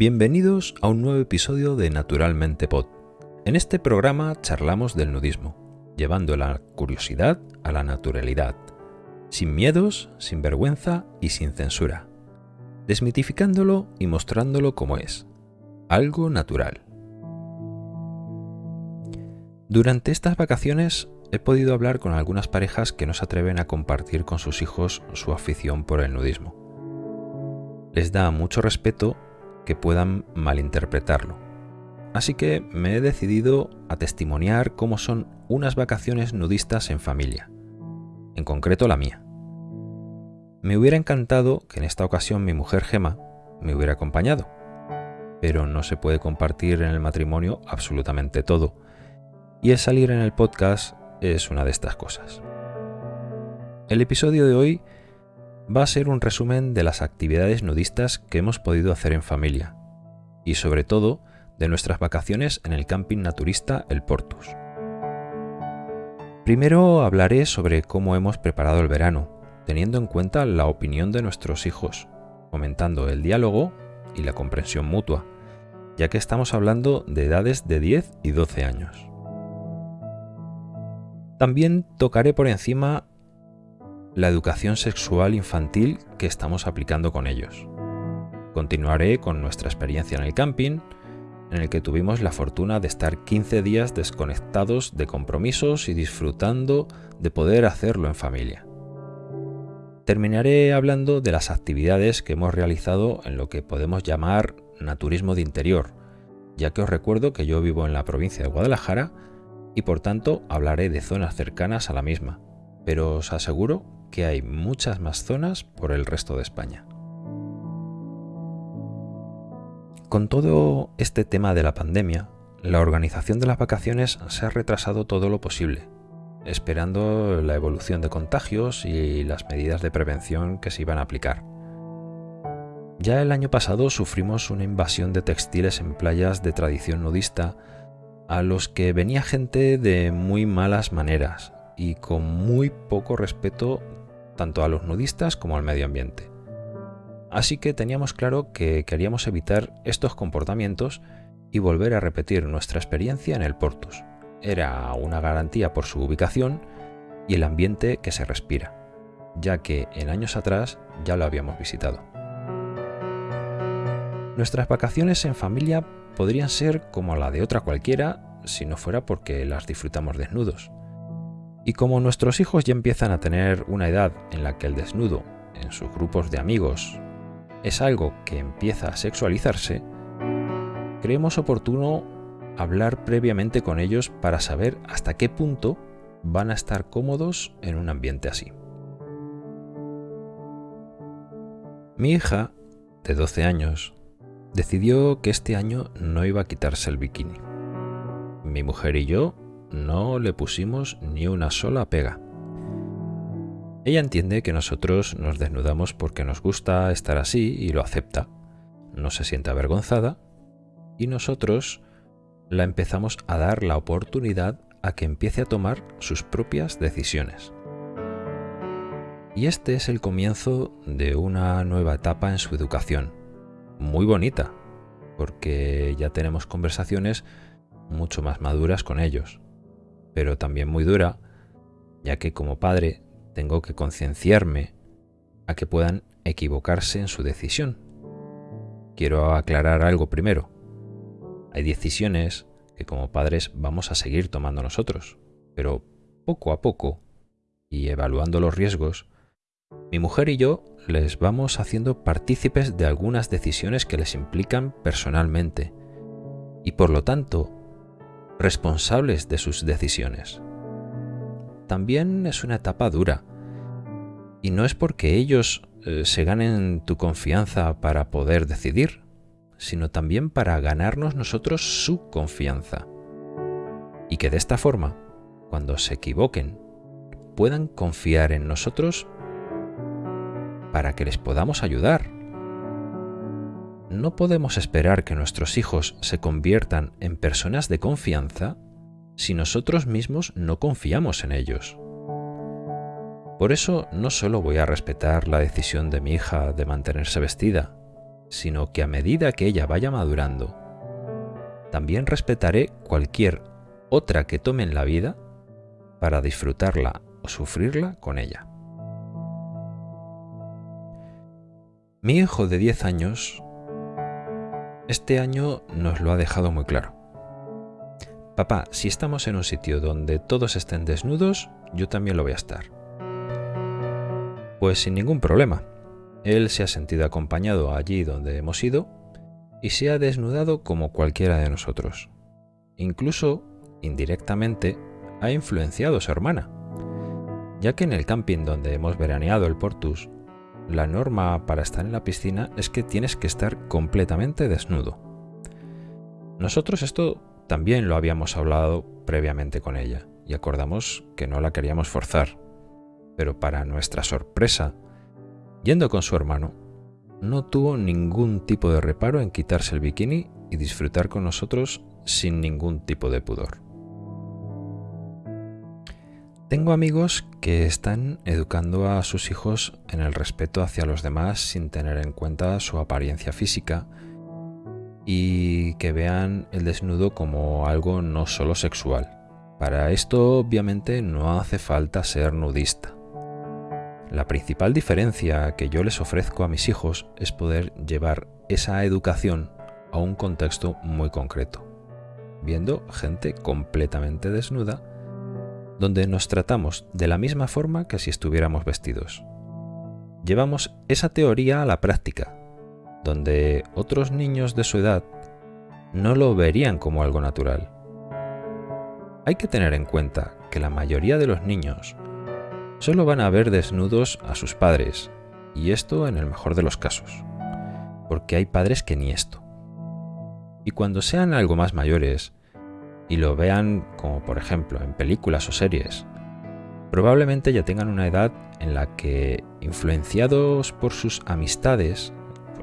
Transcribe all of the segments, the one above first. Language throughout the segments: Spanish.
Bienvenidos a un nuevo episodio de Naturalmente Pod. En este programa charlamos del nudismo, llevando la curiosidad a la naturalidad, sin miedos, sin vergüenza y sin censura, desmitificándolo y mostrándolo como es, algo natural. Durante estas vacaciones he podido hablar con algunas parejas que no se atreven a compartir con sus hijos su afición por el nudismo. Les da mucho respeto que puedan malinterpretarlo. Así que me he decidido a testimoniar cómo son unas vacaciones nudistas en familia, en concreto la mía. Me hubiera encantado que en esta ocasión mi mujer Gema me hubiera acompañado, pero no se puede compartir en el matrimonio absolutamente todo, y el salir en el podcast es una de estas cosas. El episodio de hoy va a ser un resumen de las actividades nudistas que hemos podido hacer en familia y sobre todo de nuestras vacaciones en el camping naturista El Portus. Primero hablaré sobre cómo hemos preparado el verano, teniendo en cuenta la opinión de nuestros hijos, fomentando el diálogo y la comprensión mutua, ya que estamos hablando de edades de 10 y 12 años. También tocaré por encima la educación sexual infantil que estamos aplicando con ellos. Continuaré con nuestra experiencia en el camping, en el que tuvimos la fortuna de estar 15 días desconectados de compromisos y disfrutando de poder hacerlo en familia. Terminaré hablando de las actividades que hemos realizado en lo que podemos llamar naturismo de interior, ya que os recuerdo que yo vivo en la provincia de Guadalajara y por tanto hablaré de zonas cercanas a la misma, pero os aseguro que hay muchas más zonas por el resto de España. Con todo este tema de la pandemia, la organización de las vacaciones se ha retrasado todo lo posible, esperando la evolución de contagios y las medidas de prevención que se iban a aplicar. Ya el año pasado sufrimos una invasión de textiles en playas de tradición nudista a los que venía gente de muy malas maneras y con muy poco respeto tanto a los nudistas como al medio ambiente. Así que teníamos claro que queríamos evitar estos comportamientos y volver a repetir nuestra experiencia en el Portus. Era una garantía por su ubicación y el ambiente que se respira, ya que en años atrás ya lo habíamos visitado. Nuestras vacaciones en familia podrían ser como la de otra cualquiera si no fuera porque las disfrutamos desnudos. Y como nuestros hijos ya empiezan a tener una edad en la que el desnudo en sus grupos de amigos es algo que empieza a sexualizarse, creemos oportuno hablar previamente con ellos para saber hasta qué punto van a estar cómodos en un ambiente así. Mi hija, de 12 años, decidió que este año no iba a quitarse el bikini. Mi mujer y yo no le pusimos ni una sola pega. Ella entiende que nosotros nos desnudamos porque nos gusta estar así y lo acepta. No se siente avergonzada y nosotros la empezamos a dar la oportunidad a que empiece a tomar sus propias decisiones. Y este es el comienzo de una nueva etapa en su educación muy bonita, porque ya tenemos conversaciones mucho más maduras con ellos, pero también muy dura, ya que como padre tengo que concienciarme a que puedan equivocarse en su decisión. Quiero aclarar algo primero. Hay decisiones que como padres vamos a seguir tomando nosotros, pero poco a poco, y evaluando los riesgos, mi mujer y yo les vamos haciendo partícipes de algunas decisiones que les implican personalmente y por lo tanto responsables de sus decisiones. También es una etapa dura y no es porque ellos eh, se ganen tu confianza para poder decidir, sino también para ganarnos nosotros su confianza. Y que de esta forma, cuando se equivoquen, puedan confiar en nosotros para que les podamos ayudar. No podemos esperar que nuestros hijos se conviertan en personas de confianza si nosotros mismos no confiamos en ellos. Por eso no solo voy a respetar la decisión de mi hija de mantenerse vestida, sino que a medida que ella vaya madurando, también respetaré cualquier otra que tome en la vida para disfrutarla o sufrirla con ella. Mi hijo de 10 años este año nos lo ha dejado muy claro. Papá, si estamos en un sitio donde todos estén desnudos, yo también lo voy a estar. Pues sin ningún problema. Él se ha sentido acompañado allí donde hemos ido y se ha desnudado como cualquiera de nosotros. Incluso, indirectamente, ha influenciado a su hermana, ya que en el camping donde hemos veraneado el Portus, la norma para estar en la piscina es que tienes que estar completamente desnudo. Nosotros esto también lo habíamos hablado previamente con ella y acordamos que no la queríamos forzar, pero para nuestra sorpresa, yendo con su hermano, no tuvo ningún tipo de reparo en quitarse el bikini y disfrutar con nosotros sin ningún tipo de pudor. Tengo amigos que están educando a sus hijos en el respeto hacia los demás sin tener en cuenta su apariencia física y que vean el desnudo como algo no solo sexual. Para esto obviamente no hace falta ser nudista. La principal diferencia que yo les ofrezco a mis hijos es poder llevar esa educación a un contexto muy concreto, viendo gente completamente desnuda, donde nos tratamos de la misma forma que si estuviéramos vestidos. Llevamos esa teoría a la práctica, donde otros niños de su edad no lo verían como algo natural. Hay que tener en cuenta que la mayoría de los niños solo van a ver desnudos a sus padres, y esto en el mejor de los casos, porque hay padres que ni esto. Y cuando sean algo más mayores y lo vean como por ejemplo en películas o series, probablemente ya tengan una edad en la que, influenciados por sus amistades,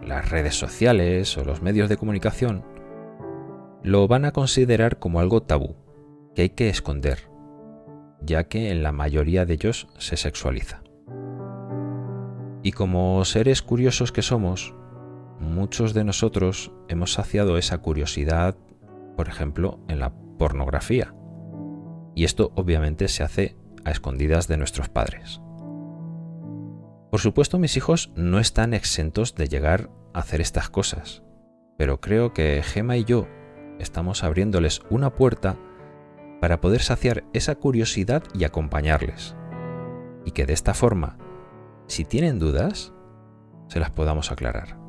las redes sociales o los medios de comunicación, lo van a considerar como algo tabú, que hay que esconder, ya que en la mayoría de ellos se sexualiza. Y como seres curiosos que somos, muchos de nosotros hemos saciado esa curiosidad, por ejemplo, en la pornografía. Y esto obviamente se hace a escondidas de nuestros padres. Por supuesto, mis hijos no están exentos de llegar a hacer estas cosas, pero creo que Gema y yo estamos abriéndoles una puerta para poder saciar esa curiosidad y acompañarles. Y que de esta forma, si tienen dudas, se las podamos aclarar.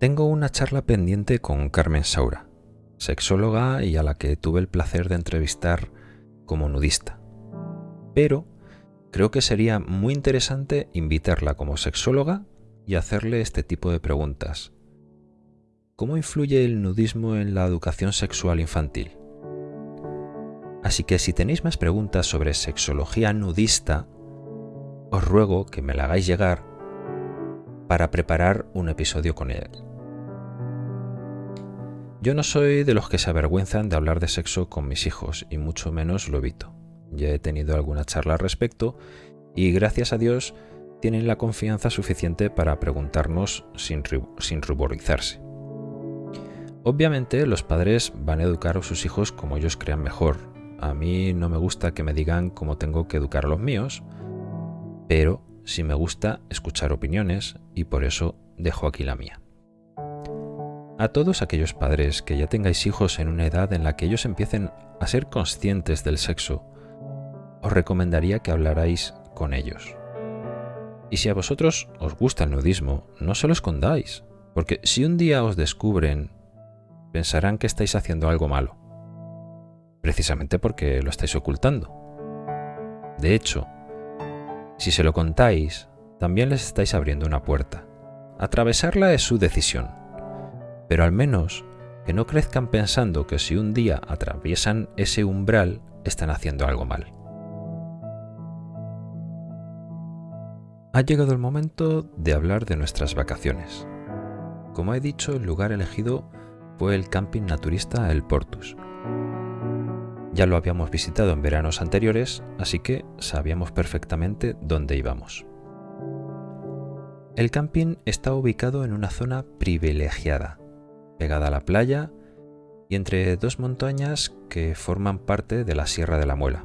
Tengo una charla pendiente con Carmen Saura, sexóloga y a la que tuve el placer de entrevistar como nudista. Pero creo que sería muy interesante invitarla como sexóloga y hacerle este tipo de preguntas ¿Cómo influye el nudismo en la educación sexual infantil? Así que si tenéis más preguntas sobre sexología nudista, os ruego que me la hagáis llegar para preparar un episodio con él. Yo no soy de los que se avergüenzan de hablar de sexo con mis hijos y mucho menos lo evito. Ya he tenido alguna charla al respecto y gracias a Dios tienen la confianza suficiente para preguntarnos sin, ruborizarse. Obviamente los padres van a educar a sus hijos como ellos crean mejor. A mí no me gusta que me digan cómo tengo que educar a los míos, pero sí me gusta escuchar opiniones y por eso dejo aquí la mía. A todos aquellos padres que ya tengáis hijos en una edad en la que ellos empiecen a ser conscientes del sexo, os recomendaría que hablarais con ellos. Y si a vosotros os gusta el nudismo, no se lo escondáis, porque si un día os descubren pensarán que estáis haciendo algo malo, precisamente porque lo estáis ocultando. De hecho, si se lo contáis, también les estáis abriendo una puerta. Atravesarla es su decisión, pero al menos que no crezcan pensando que si un día atraviesan ese umbral, están haciendo algo mal. Ha llegado el momento de hablar de nuestras vacaciones. Como he dicho, el lugar elegido fue el camping naturista El Portus. Ya lo habíamos visitado en veranos anteriores, así que sabíamos perfectamente dónde íbamos. El camping está ubicado en una zona privilegiada, pegada a la playa y entre dos montañas que forman parte de la Sierra de la Muela.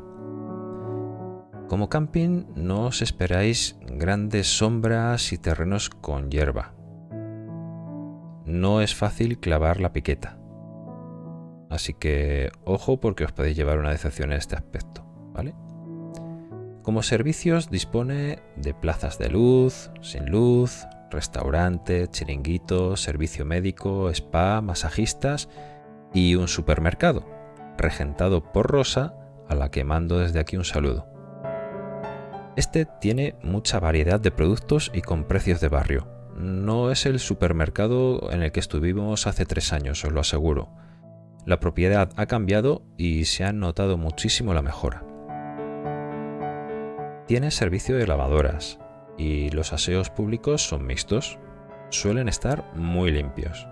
Como camping no os esperáis grandes sombras y terrenos con hierba. No es fácil clavar la piqueta. Así que ojo porque os podéis llevar una decepción en este aspecto, ¿vale? Como servicios dispone de plazas de luz, sin luz, restaurante, chiringuito, servicio médico, spa, masajistas y un supermercado, regentado por Rosa, a la que mando desde aquí un saludo. Este tiene mucha variedad de productos y con precios de barrio. No es el supermercado en el que estuvimos hace tres años, os lo aseguro. La propiedad ha cambiado y se ha notado muchísimo la mejora. Tiene servicio de lavadoras y los aseos públicos son mixtos. Suelen estar muy limpios.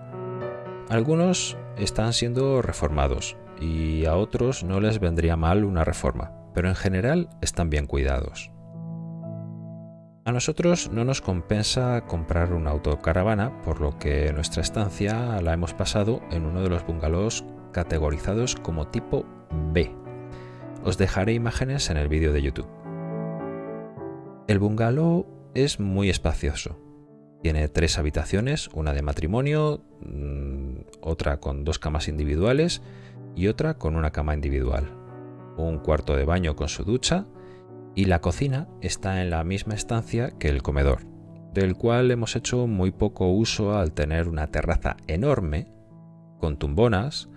Algunos están siendo reformados y a otros no les vendría mal una reforma, pero en general están bien cuidados. A nosotros no nos compensa comprar una autocaravana, por lo que nuestra estancia la hemos pasado en uno de los bungalows categorizados como tipo B. Os dejaré imágenes en el vídeo de YouTube. El bungalow es muy espacioso, tiene tres habitaciones, una de matrimonio, mm, otra con dos camas individuales y otra con una cama individual. Un cuarto de baño con su ducha y la cocina está en la misma estancia que el comedor, del cual hemos hecho muy poco uso al tener una terraza enorme con tumbonas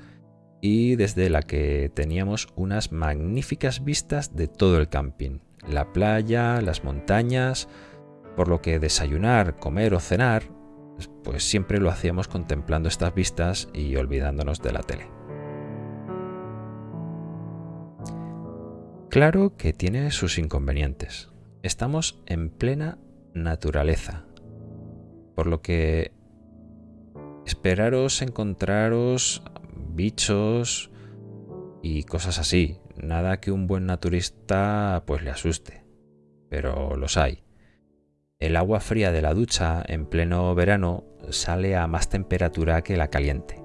y desde la que teníamos unas magníficas vistas de todo el camping, la playa, las montañas, por lo que desayunar, comer o cenar, pues siempre lo hacíamos contemplando estas vistas y olvidándonos de la tele. Claro que tiene sus inconvenientes. Estamos en plena naturaleza, por lo que esperaros encontraros bichos y cosas así. Nada que un buen naturista pues le asuste, pero los hay. El agua fría de la ducha en pleno verano sale a más temperatura que la caliente.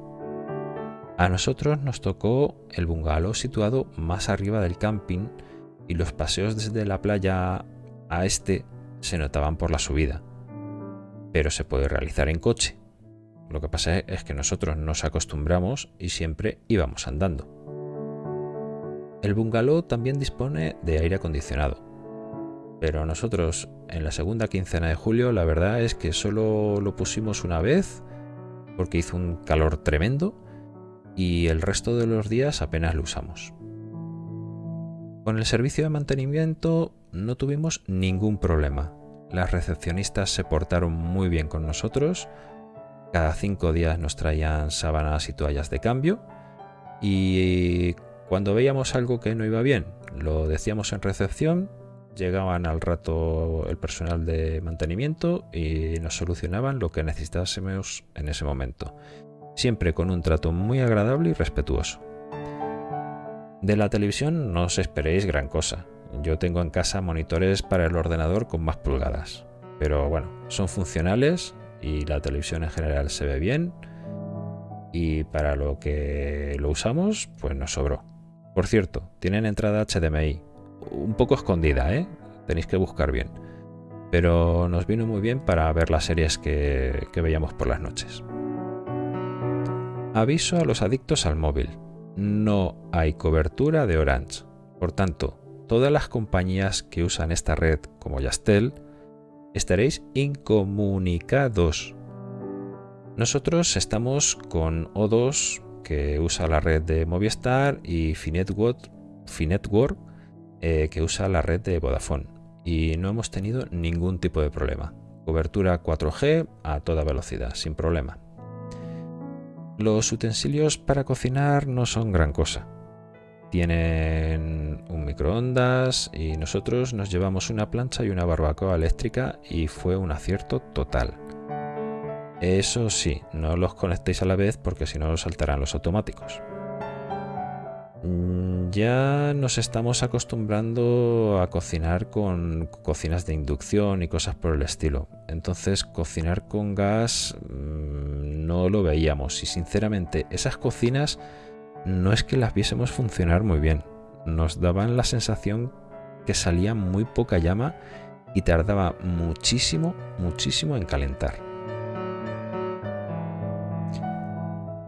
A nosotros nos tocó el bungalow situado más arriba del camping y los paseos desde la playa a este se notaban por la subida. Pero se puede realizar en coche. Lo que pasa es que nosotros nos acostumbramos y siempre íbamos andando. El bungalow también dispone de aire acondicionado pero nosotros en la segunda quincena de julio la verdad es que solo lo pusimos una vez porque hizo un calor tremendo y el resto de los días apenas lo usamos. Con el servicio de mantenimiento no tuvimos ningún problema. Las recepcionistas se portaron muy bien con nosotros. Cada cinco días nos traían sábanas y toallas de cambio. Y cuando veíamos algo que no iba bien, lo decíamos en recepción llegaban al rato el personal de mantenimiento y nos solucionaban lo que necesitásemos en ese momento, siempre con un trato muy agradable y respetuoso. De la televisión no os esperéis gran cosa. Yo tengo en casa monitores para el ordenador con más pulgadas, pero bueno, son funcionales y la televisión en general se ve bien y para lo que lo usamos, pues nos sobró. Por cierto, tienen entrada HDMI, un poco escondida, ¿eh? Tenéis que buscar bien. Pero nos vino muy bien para ver las series que, que veíamos por las noches. Aviso a los adictos al móvil. No hay cobertura de Orange. Por tanto, todas las compañías que usan esta red como Yastel estaréis incomunicados. Nosotros estamos con O2 que usa la red de Movistar y Finetwork, eh, que usa la red de Vodafone y no hemos tenido ningún tipo de problema. Cobertura 4G a toda velocidad, sin problema. Los utensilios para cocinar no son gran cosa. Tienen un microondas y nosotros nos llevamos una plancha y una barbacoa eléctrica y fue un acierto total. Eso sí, no los conectéis a la vez porque si no saltarán los automáticos. Mm, ya nos estamos acostumbrando a cocinar con cocinas de inducción y cosas por el estilo. Entonces cocinar con gas mm, no lo veíamos y sinceramente esas cocinas no es que las viésemos funcionar muy bien. Nos daban la sensación que salía muy poca llama y tardaba muchísimo, muchísimo en calentar.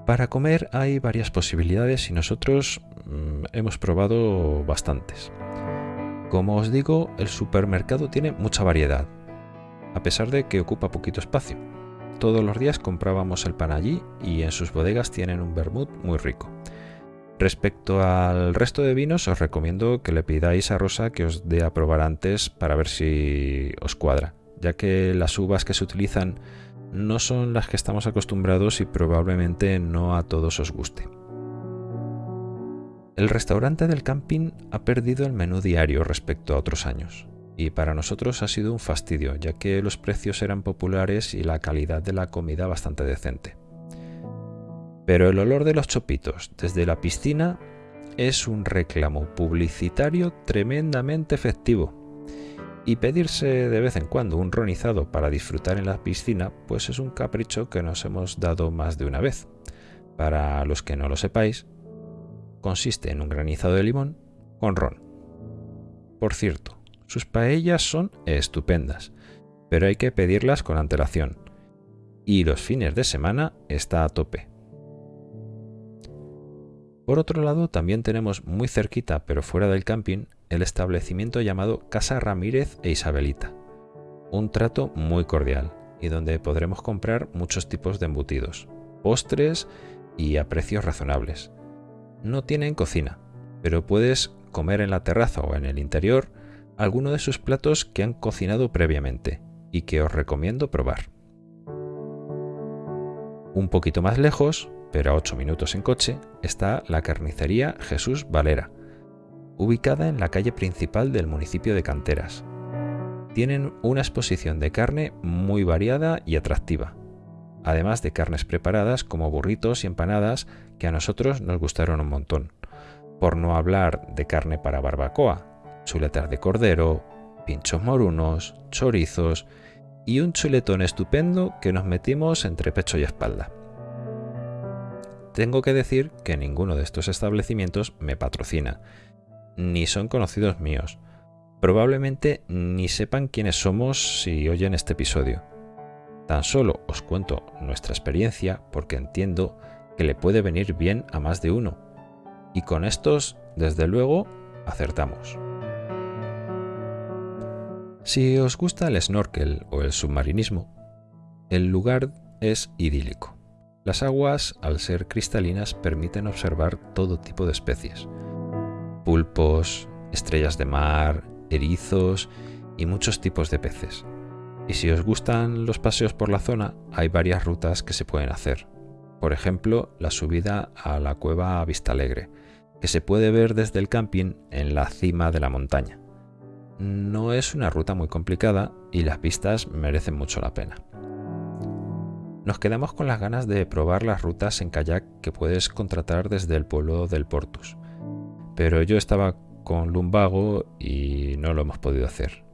Para comer hay varias posibilidades y nosotros mm, hemos probado bastantes. Como os digo, el supermercado tiene mucha variedad, a pesar de que ocupa poquito espacio. Todos los días comprábamos el pan allí y en sus bodegas tienen un vermut muy rico. Respecto al resto de vinos, os recomiendo que le pidáis a Rosa que os dé a probar antes para ver si os cuadra, ya que las uvas que se utilizan no son las que estamos acostumbrados y probablemente no a todos os guste. El restaurante del camping ha perdido el menú diario respecto a otros años, y para nosotros ha sido un fastidio, ya que los precios eran populares y la calidad de la comida bastante decente. Pero el olor de los chopitos desde la piscina es un reclamo publicitario tremendamente efectivo y pedirse de vez en cuando un ronizado para disfrutar en la piscina, pues es un capricho que nos hemos dado más de una vez. Para los que no lo sepáis, consiste en un granizado de limón con ron. Por cierto, sus paellas son estupendas, pero hay que pedirlas con antelación. Y los fines de semana está a tope. Por otro lado, también tenemos muy cerquita, pero fuera del camping, el establecimiento llamado Casa Ramírez e Isabelita. Un trato muy cordial y donde podremos comprar muchos tipos de embutidos, postres y a precios razonables. No tienen cocina, pero puedes comer en la terraza o en el interior alguno de sus platos que han cocinado previamente y que os recomiendo probar. Un poquito más lejos, pero a 8 minutos en coche, está la carnicería Jesús Valera, ubicada en la calle principal del municipio de Canteras. Tienen una exposición de carne muy variada y atractiva, además de carnes preparadas como burritos y empanadas que a nosotros nos gustaron un montón, por no hablar de carne para barbacoa, chuletas de cordero, pinchos morunos, chorizos y un chuletón estupendo que nos metimos entre pecho y espalda. Tengo que decir que ninguno de estos establecimientos me patrocina, ni son conocidos míos. Probablemente ni sepan quiénes somos si oyen este episodio. Tan solo os cuento nuestra experiencia porque entiendo que le puede venir bien a más de uno. Y con estos, desde luego, acertamos. Si os gusta el snorkel o el submarinismo, el lugar es idílico. Las aguas, al ser cristalinas, permiten observar todo tipo de especies pulpos, estrellas de mar, erizos y muchos tipos de peces. Y si os gustan los paseos por la zona, hay varias rutas que se pueden hacer. Por ejemplo, la subida a la cueva Vista Alegre, que se puede ver desde el camping en la cima de la montaña. No es una ruta muy complicada y las vistas merecen mucho la pena. Nos quedamos con las ganas de probar las rutas en kayak que puedes contratar desde el pueblo del Portus pero yo estaba con lumbago y no lo hemos podido hacer.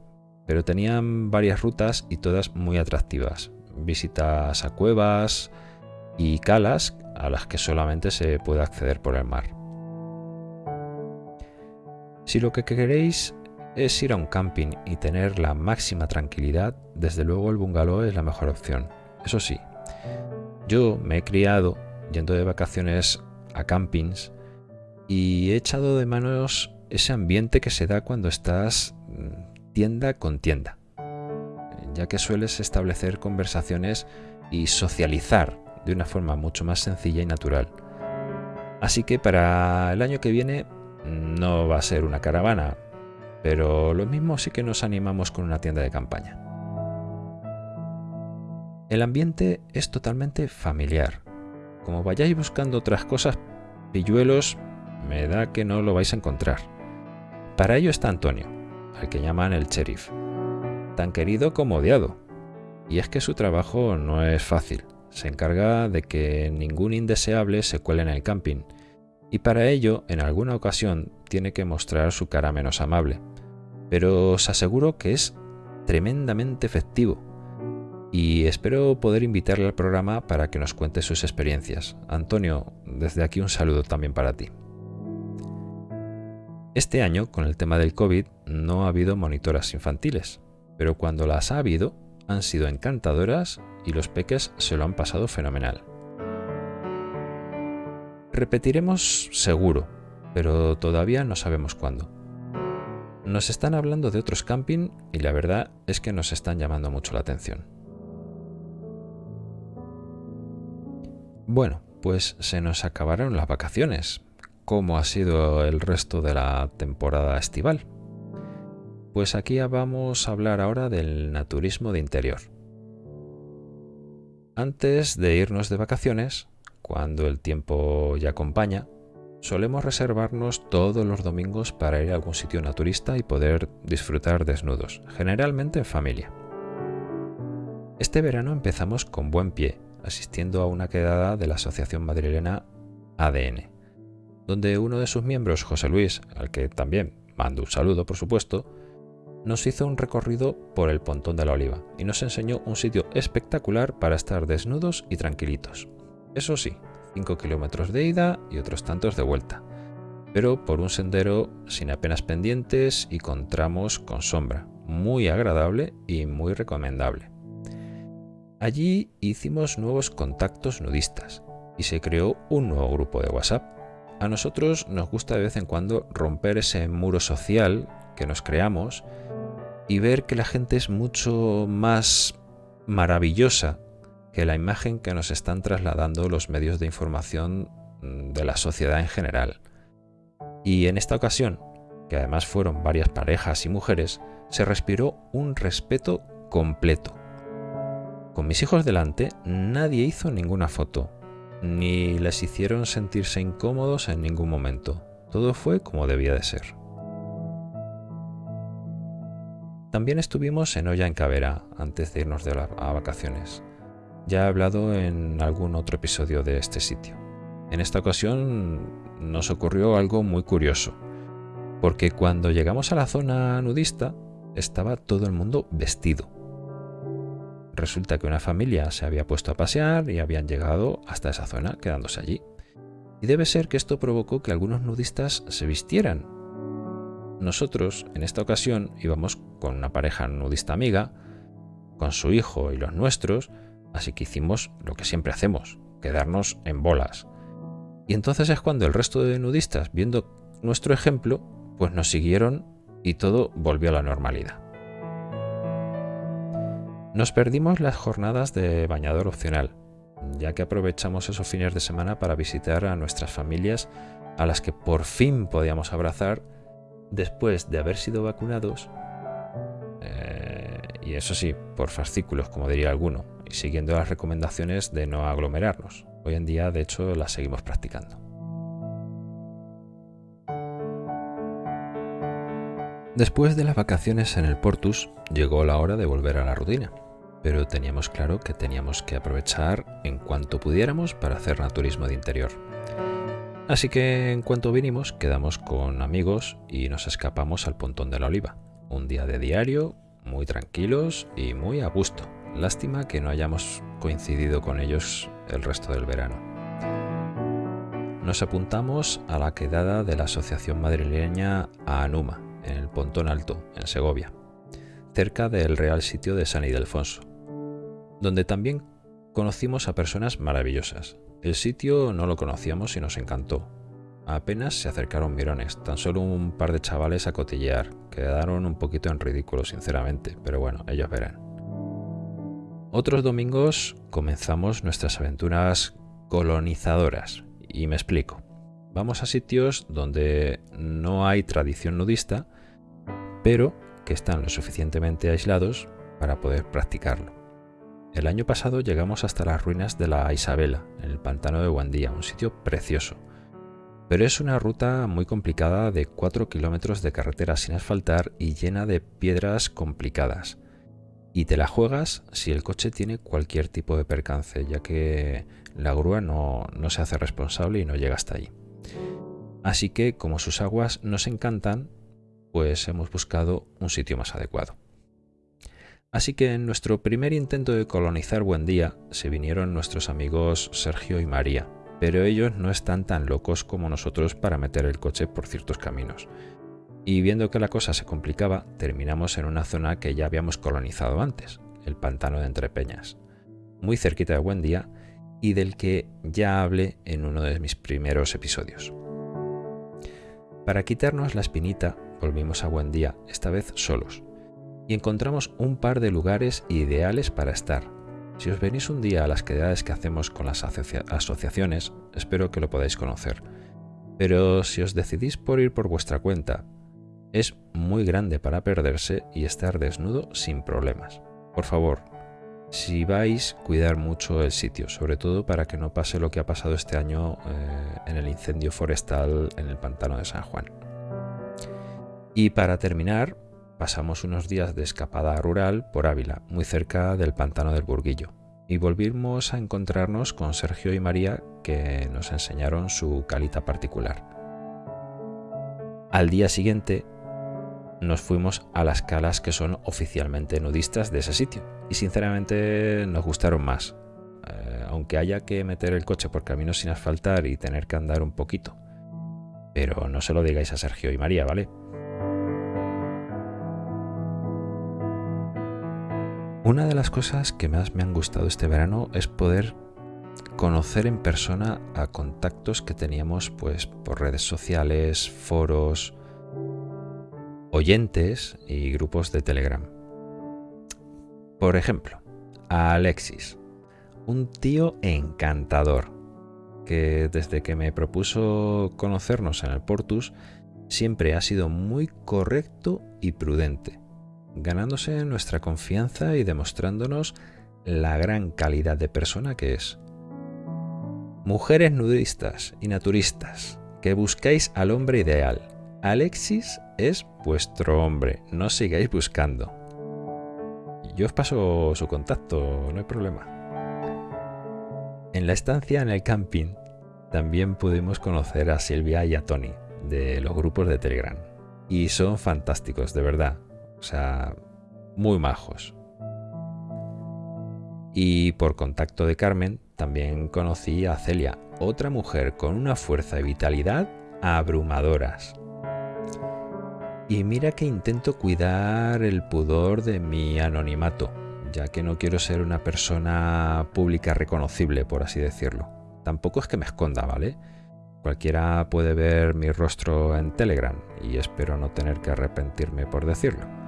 Pero tenían varias rutas y todas muy atractivas. Visitas a cuevas y calas a las que solamente se puede acceder por el mar. Si lo que queréis es ir a un camping y tener la máxima tranquilidad, desde luego el bungalow es la mejor opción. Eso sí, yo me he criado yendo de vacaciones a campings y he echado de manos ese ambiente que se da cuando estás mm, tienda con tienda, ya que sueles establecer conversaciones y socializar de una forma mucho más sencilla y natural. Así que para el año que viene no va a ser una caravana, pero lo mismo sí que nos animamos con una tienda de campaña. El ambiente es totalmente familiar. Como vayáis buscando otras cosas, pilluelos me da que no lo vais a encontrar. Para ello está Antonio, al que llaman el sheriff, tan querido como odiado. Y es que su trabajo no es fácil. Se encarga de que ningún indeseable se cuele en el camping. Y para ello, en alguna ocasión, tiene que mostrar su cara menos amable, pero os aseguro que es tremendamente efectivo y espero poder invitarle al programa para que nos cuente sus experiencias. Antonio, desde aquí un saludo también para ti. Este año, con el tema del COVID, no ha habido monitoras infantiles, pero cuando las ha habido, han sido encantadoras y los peques se lo han pasado fenomenal. Repetiremos seguro, pero todavía no sabemos cuándo. Nos están hablando de otros camping y la verdad es que nos están llamando mucho la atención. Bueno, pues se nos acabaron las vacaciones. ¿Cómo ha sido el resto de la temporada estival? Pues aquí vamos a hablar ahora del naturismo de interior. Antes de irnos de vacaciones, cuando el tiempo ya acompaña, solemos reservarnos todos los domingos para ir a algún sitio naturista y poder disfrutar desnudos, generalmente en familia. Este verano empezamos con buen pie, asistiendo a una quedada de la Asociación Madrilena ADN, donde uno de sus miembros, José Luis, al que también mando un saludo por supuesto, nos hizo un recorrido por el Pontón de la Oliva y nos enseñó un sitio espectacular para estar desnudos y tranquilitos. Eso sí, 5 kilómetros de ida y otros tantos de vuelta, pero por un sendero sin apenas pendientes y con tramos con sombra, muy agradable y muy recomendable. Allí hicimos nuevos contactos nudistas y se creó un nuevo grupo de WhatsApp. A nosotros nos gusta de vez en cuando romper ese muro social que nos creamos y ver que la gente es mucho más maravillosa que la imagen que nos están trasladando los medios de información de la sociedad en general. Y en esta ocasión, que además fueron varias parejas y mujeres, se respiró un respeto completo. Con mis hijos delante, nadie hizo ninguna foto, ni les hicieron sentirse incómodos en ningún momento. Todo fue como debía de ser. También estuvimos en Olla en Cavera antes de irnos de a vacaciones. Ya he hablado en algún otro episodio de este sitio. En esta ocasión nos ocurrió algo muy curioso, porque cuando llegamos a la zona nudista estaba todo el mundo vestido. Resulta que una familia se había puesto a pasear y habían llegado hasta esa zona quedándose allí. Y debe ser que esto provocó que algunos nudistas se vistieran. Nosotros, en esta ocasión, íbamos con una pareja nudista amiga, con su hijo y los nuestros, Así que hicimos lo que siempre hacemos, quedarnos en bolas. Y entonces es cuando el resto de nudistas, viendo nuestro ejemplo, pues nos siguieron y todo volvió a la normalidad. Nos perdimos las jornadas de bañador opcional, ya que aprovechamos esos fines de semana para visitar a nuestras familias a las que por fin podíamos abrazar después de haber sido vacunados, eh, y eso sí, por fascículos, como diría alguno, siguiendo las recomendaciones de no aglomerarnos. Hoy en día, de hecho, las seguimos practicando. Después de las vacaciones en el Portus, llegó la hora de volver a la rutina, pero teníamos claro que teníamos que aprovechar en cuanto pudiéramos para hacer naturismo de interior. Así que en cuanto vinimos, quedamos con amigos y nos escapamos al Pontón de la Oliva. Un día de diario, muy tranquilos y muy a gusto. Lástima que no hayamos coincidido con ellos el resto del verano. Nos apuntamos a la quedada de la Asociación Madrileña Anuma, en el Pontón Alto, en Segovia, cerca del Real Sitio de San Ildefonso, donde también conocimos a personas maravillosas. El sitio no lo conocíamos y nos encantó. Apenas se acercaron mirones, tan solo un par de chavales a cotillear. Quedaron un poquito en ridículo, sinceramente, pero bueno, ellos verán. Otros domingos comenzamos nuestras aventuras colonizadoras. Y me explico. Vamos a sitios donde no hay tradición nudista, pero que están lo suficientemente aislados para poder practicarlo. El año pasado llegamos hasta las ruinas de la Isabela, en el pantano de Guandía, un sitio precioso. Pero es una ruta muy complicada de 4 kilómetros de carretera sin asfaltar y llena de piedras complicadas y te la juegas si el coche tiene cualquier tipo de percance, ya que la grúa no, se hace responsable y no llega hasta ahí. Así que como sus aguas nos encantan, pues hemos buscado un sitio más adecuado. Así que en nuestro primer intento de colonizar Buendía se vinieron nuestros amigos Sergio y María, pero ellos no están tan locos como nosotros para meter el coche por ciertos caminos. Y viendo que la cosa se complicaba, terminamos en una zona que ya habíamos colonizado antes, el pantano de Entrepeñas, muy cerquita de Buendía y del que ya hablé en uno de mis primeros episodios. Para quitarnos la espinita, volvimos a Buendía, esta vez solos, y encontramos un par de lugares ideales para estar. Si os venís un día a las quedadas que hacemos con las asociaciones, espero que lo podáis conocer. Pero si os decidís por ir por vuestra cuenta, es muy grande para perderse y estar desnudo sin problemas. Por favor, si vais, cuidar mucho el sitio, sobre todo para que no pase lo que ha pasado este año eh, en el incendio forestal en el pantano de San Juan. Y para terminar, pasamos unos días de escapada rural por Ávila, muy cerca del pantano del Burguillo, y volvimos a encontrarnos con Sergio y María que nos enseñaron su calita particular. Al día siguiente nos fuimos a las calas que son oficialmente nudistas de ese sitio. Y sinceramente nos gustaron más. Eh, aunque haya que meter el coche por caminos sin asfaltar y tener que andar un poquito. Pero no se lo digáis a Sergio y María, ¿vale? Una de las cosas que más me han gustado este verano es poder conocer en persona a contactos que teníamos pues por redes sociales, foros, oyentes y grupos de Telegram. Por ejemplo, a Alexis, un tío encantador, que desde que me propuso conocernos en el Portus, siempre ha sido muy correcto y prudente, ganándose nuestra confianza y demostrándonos la gran calidad de persona que es. Mujeres nudistas y naturistas, que buscáis al hombre ideal, Alexis es vuestro hombre, no sigáis buscando. Yo os paso su contacto, no hay problema. En la estancia en el camping también pudimos conocer a Silvia y a Tony de los grupos de Telegram. Y son fantásticos, de verdad. O sea, muy majos. Y por contacto de Carmen también conocí a Celia, otra mujer con una fuerza y vitalidad abrumadoras. Y mira que intento cuidar el pudor de mi anonimato, ya que no quiero ser una persona pública reconocible, por así decirlo. Tampoco es que me esconda, ¿vale? Cualquiera puede ver mi rostro en Telegram y espero no tener que arrepentirme por decirlo.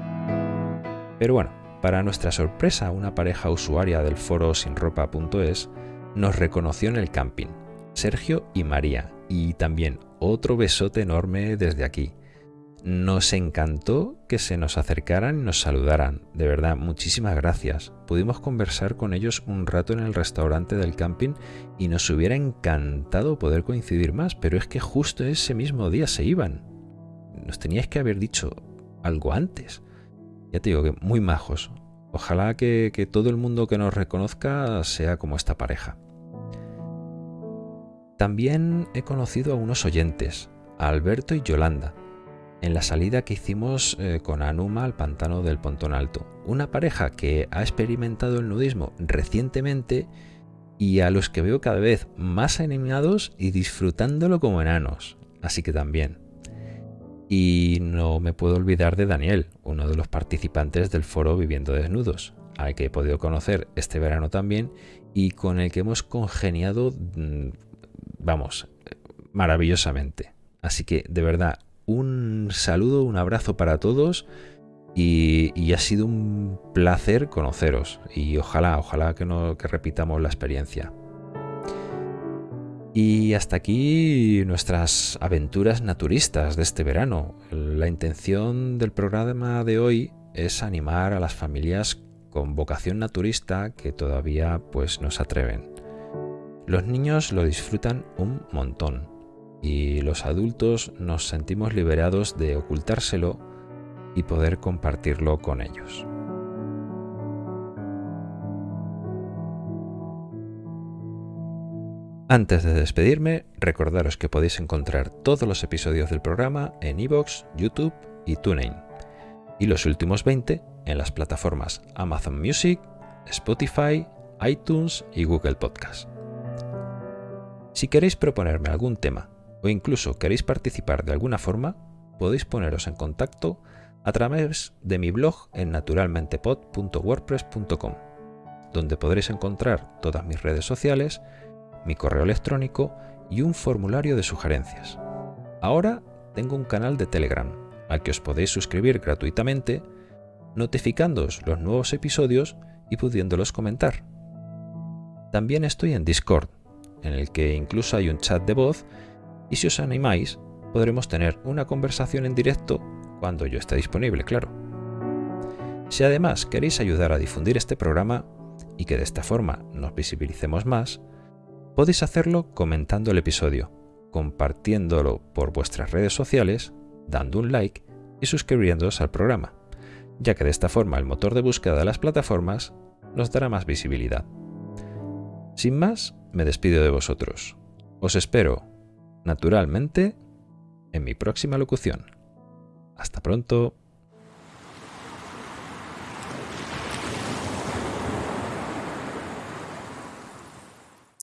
Pero bueno, para nuestra sorpresa, una pareja usuaria del foro sinropa.es nos reconoció en el camping, Sergio y María, y también otro besote enorme desde aquí. Nos encantó que se nos acercaran y nos saludaran. De verdad, muchísimas gracias. Pudimos conversar con ellos un rato en el restaurante del camping y nos hubiera encantado poder coincidir más, pero es que justo ese mismo día se iban. Nos teníais que haber dicho algo antes. Ya te digo que muy majos. Ojalá que, que todo el mundo que nos reconozca sea como esta pareja. También he conocido a unos oyentes, a Alberto y Yolanda en la salida que hicimos eh, con Anuma al pantano del Pontón Alto. Una pareja que ha experimentado el nudismo recientemente y a los que veo cada vez más animados y disfrutándolo como enanos. Así que también. Y no me puedo olvidar de Daniel, uno de los participantes del foro Viviendo Desnudos, al que he podido conocer este verano también y con el que hemos congeniado, mm, vamos, maravillosamente. Así que de verdad, un saludo, un abrazo para todos y, ha sido un placer conoceros y ojalá, ojalá que, no, que repitamos la experiencia. Y hasta aquí nuestras aventuras naturistas de este verano. La intención del programa de hoy es animar a las familias con vocación naturista que todavía pues no se atreven. Los niños lo disfrutan un montón y los adultos nos sentimos liberados de ocultárselo y poder compartirlo con ellos. Antes de despedirme, recordaros que podéis encontrar todos los episodios del programa en iVoox, YouTube y TuneIn, y los últimos 20 en las plataformas Amazon Music, Spotify, iTunes y Google Podcast. Si queréis proponerme algún tema o incluso queréis participar de alguna forma, podéis poneros en contacto a través de mi blog en naturalmentepod.wordpress.com, donde podréis encontrar todas mis redes sociales, mi correo electrónico y un formulario de sugerencias. Ahora tengo un canal de Telegram al que os podéis suscribir gratuitamente, notificándoos los nuevos episodios y pudiéndolos comentar. También estoy en Discord, en el que incluso hay un chat de voz y si os animáis podremos tener una conversación en directo cuando yo esté disponible, claro. Si además queréis ayudar a difundir este programa y que de esta forma nos visibilicemos más, podéis hacerlo comentando el episodio, compartiéndolo por vuestras redes sociales, dando un like y suscribiéndoos al programa, ya que de esta forma el motor de búsqueda de las plataformas nos dará más visibilidad. Sin más, me despido de vosotros. Os espero, naturalmente, en mi próxima locución. Hasta pronto.